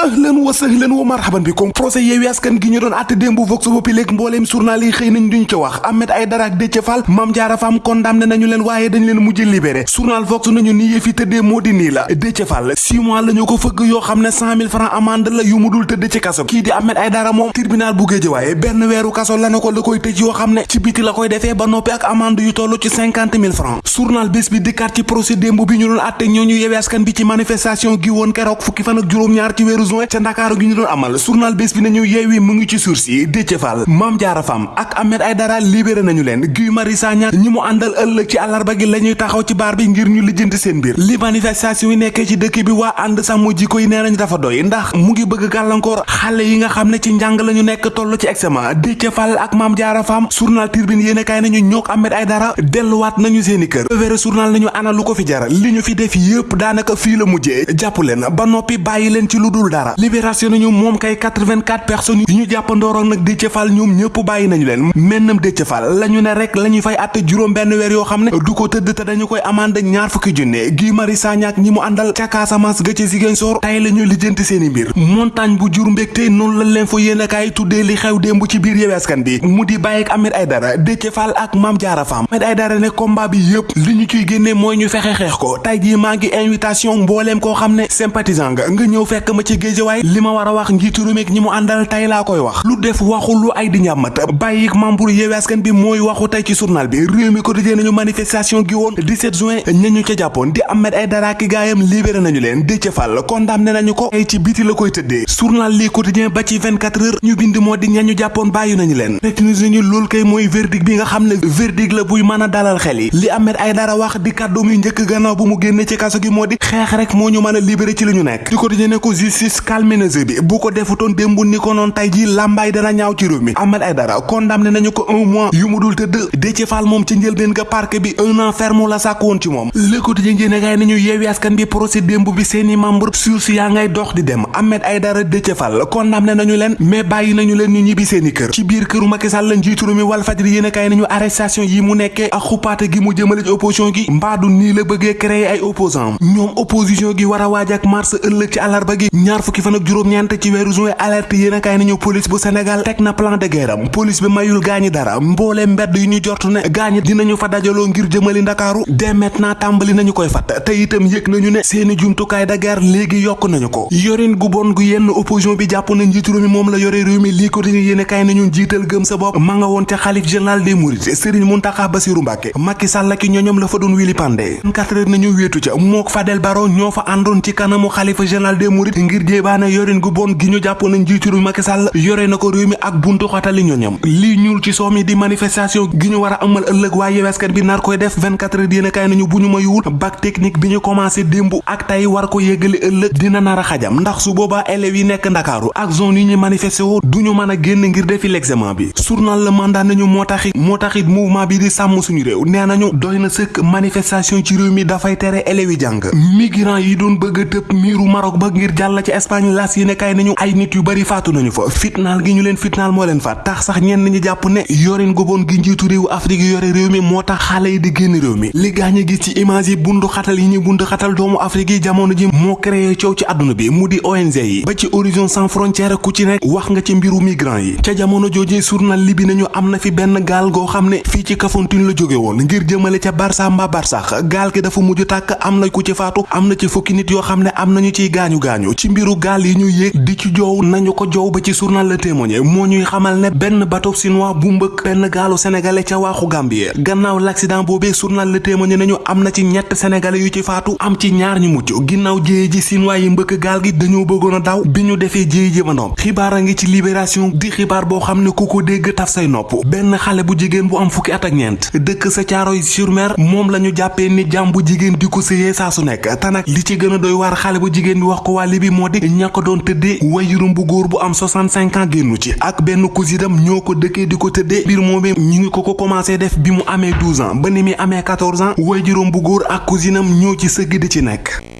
ahlan wa sahlan wa marhaban bikum. Procès Yewwi Askan gi ñu doon àtte démb Vox Populi léegi mbooleem journal yi xëy nañ duñ ci wax. Ahmed Aïdara ak Déthié Fall Mame Diarra Fam condamné nañu leen waaye dañ leen mujj libéré. Journal Vox nañu ni yëf yi tëddee moo di nii la. Déthié Fall six mois la ñu ko fëgg yoo xam ne cent mille francs amende la yu mu dul tëdd ci kaso. Kii di Ahmed Aïdara moom tribunal bu Guédiawaye benn weeru kaso la na ko la koy tëj yoo xam ne ci biti la koy defee ba noppi ak amende yu toll ci cinquante mille francs. Journal bés bi dikkaat ci procès démb bi ñu doon àtte ñooñu Yewwi Askan bi ci manifestation gi woon keroog fukki fan ak juróom-ñaar ci weeru juin ca Ndakaaru gi ñu doon amal journal bés bi nañu Yewwi mu ngi ci sursis Déthié Fall Diarra Fam ak Ahmed Aïdara libéré nañu leen Guy Marius Sagna ñi mu àndal ëllëg ci àllarba gi la ñuy taxaw ci baar bi ngir ñu lijjanti seen mbir li manifestation yi nekkee ci dëkk bi waa ànd sàmm jikko yi nee nañu dafa doy ndax mu ngi bëgg gàllankoor xale yi nga xam ne ci njàng la ñu nekk toll ci examen ak Mame Diarra Fam journal Tribune yéene kaay nañu ñook Ahmed Aïdara delluwaat nañu seeni kër journal nañu ana lu ko fi jara li ñu fi def yëpp daanaka fii la mujjee jàpp leen ba noppi bàyyi leen ci dara libération nañu moom kay 84 personnes yi ñu jàppandooroon nag Déthié Fall ñoom ñëpp bàyyi nañu leen. Mennam Déthié Fall la ñu ne rek la ñuy fay àtte juróom benn weer yoo xam ne du ko tëdd te dañu koy amande ñaar fukki junne. Guy Marius Sagna ak ñi mu àndal ca Casamance ga ca Ziguinchor tay la ñu lijjanti seeni mbir. Montagne bu jur mbégte noonu la leen fa yéen a kaay tuddee li xew démb ci biir Yewwi Askan bi mu di bàyyi ak Ahmed Aïdara Déthié Fall ak Mame Diarra Fam. Ahmed Aïdara ne combat bi yëpp li ñu ciy génne mooy ñu fexe xeex ko. Tay maa ngi invitation mbooleem koo xam ne sympathisant nga nga ñëw fekk ma ci Géejawaay li ma war a wax njiitu réew mi ñi mu àndal tay laa koy wax lu def waxu lu ay di ñàmmat bàyyi membre Yewwi Askan bi mooy waxu tey ci journal bi réew mi quotidien nañu manifestation gi woon 17 juin ñañu ca jàppoon di Ahmed Aïdara ki gaayam libéré nañu leen Déthié Fall condamné nañu ko ay ci biti la koy tëddee journal lii quotidien ba ci 24 heures ñu bind moo di ñañu jàppoon bàyyi nañu leen retenus nañu loolu kay mooy verdict bi nga xam ne verdict la buy mën a dalal xel yi li Ahmed Aïdara wax di kàddu muy njëkk gannaaw bu mu génne ci kaso gi moo di xeex rek moo ñu mën a libéré ci li ñu nekk di quotidien ne ko justice calme na jeu bi. Bu ko defutoon démb ni ko noon tey ji làmbaay dana ñaaw ci réew mi. Ahmed Aïdara condamné nañu ko un mois yu mu dul tëdd. Déthié moom ci njëlbeen ga parquet bi un an ferme la sàkk woon ci moom. Le quotidien jéene gaay nañu Askan bi procès démb bi seeni membre source yaa ngay dox di dem. Ahmed Aïdara Déthié Fall condamné nañu leen mais bàyyi nañu leen ñu ñibbi seeni kër. Ci biir këru Macky Sall njiitu réew mi Walfadjri yéene kaay nañu arrestation yi mu nekkee ak xupaate gi mu jëmale ci opposition gi. Mbaadu nii la bëggee créer ay opposants. Ñoom opposition gi war a ak mars ëllëg ci àllarba gi. Ñaar fukki fan ak juróom-ñeent ci weeru juin alerte yéene kaay nañu police bu Sénégal teg na plan de guerre am police bi mayul gaañi dara mboolee mbedd yu ñu jortu ne gaañi dinañu fa dajaloo ngir jëmali ndakaaru dès maintenant tàmbali nañu koy fat te itam yëg nañu ne seeni jumtukaay de guerre léegi yokk nañu ko yorin gu bon gu yenn opposition bi jàpp na njiitu réew mi moom la yore réew mi lii ko yéene kaay nañu njiital gëm sa bopp ma nga woon ca xalif général des mourides Serigne Mountakha Bassirou Mbacké Macky Sall ki ñoñom la fa doon wili pandé 24 heures nañu wéetu ca mook Fadel Baro ñoo fa àndoon ci kanamu xalifa général des mourides ngir jéebaane yorin gu bon gi ñu jàpp na njiitu réew Macky Sall yore na ko mi ak buntu xatali ñoñam lii ñuul ci soomi di manifestation gi ñu war a amal ëllëg waa Yewwi Askan bi nar koy def 24 heures yéene kaay nañu bu ñu mayuwul bac technique bi ñu commencé ak tey war ko yéggali ëllëg dina nar a xajam ndax su boobaa élèves yi nekk ndakaaru ak zone yi ñu manifesté woo duñu mën a génn ngir defi l'examen bi journal Le Mandat nañu moo taxit moo taxit mouvement bi di sàmm suñu réew nee nañu doy manifestation ci réew mi dafay tere élèves yi jàng migrant yi doon bëgg tëb miiru Maroc ba ngir ci Espagne las yi ne kay nañu. Ay nit yu bari faatu nañu fa. Fitnaal gi ñu leen fitnaal moo leen faat tax sax ñenn ñi jàpp ne yorin gu bon gi njiitu réewu Afrique yi yore réew mi moo tax xale yi di génn réew mi. Li gaañ gis ci image yi bundu xatal yi ñu bundu xatal doomu Afrique yi jamono ji moo créé coow ci àdduna bi mu ONG yi. Ba ci Horizon sans frontières ku ci nekk wax nga ci mbiru migrant yi. Ca jamono journal nañu am na fi benn gaal goo xam ne fii ci Kafountine la jóge woon ngir jëmale ca Barça mbaa Barsax gaal gi dafa mujj tàkk am na ku ci faatu am na ci fukki nit yoo xam ne am nañu ciy gaañu gaañu ci mbiru gaal yi ñu yéeg di ci joow nañu ko joow ba ci journal Le Témoin moo ñuy xamal ne benn bateau chinois bu mbëkk benn gaalu sénégalais ca waaxu Gambie gannaaw l'accident boobee journal Le Témoin nañu am na ci ñett sénégalais yu ci faatu am ci ñaar ñu mucc ginnaaw jéye ji chinois yi mbëkk gaal gi dañoo bëggoon a daw bi ñu defee ji ba ndoom xibaar ci libération di xibaar boo xam ne dégg taf say nopp benn xale bu jigéen bu am fukki at ak ñeent dëkk sa Caaroy sur Mer moom la ñu jàppee ni jàmm bu jigéen di ko su nag li ci gën a doy waar xale bu jigéen bi wax ko waa Libi moo di ña ko doon tëddee. wajurum bu góor bu am 65 ans génnu ci. ak benn cousinam ñoo ko dëkkee di ko tëddee. mbir moomee ngi ko commencé def bi mu amee 12 ans. ba ni muy amee 14 ans. wajurum bu góor ak cousinam ñoo ci sëgg di ci nekk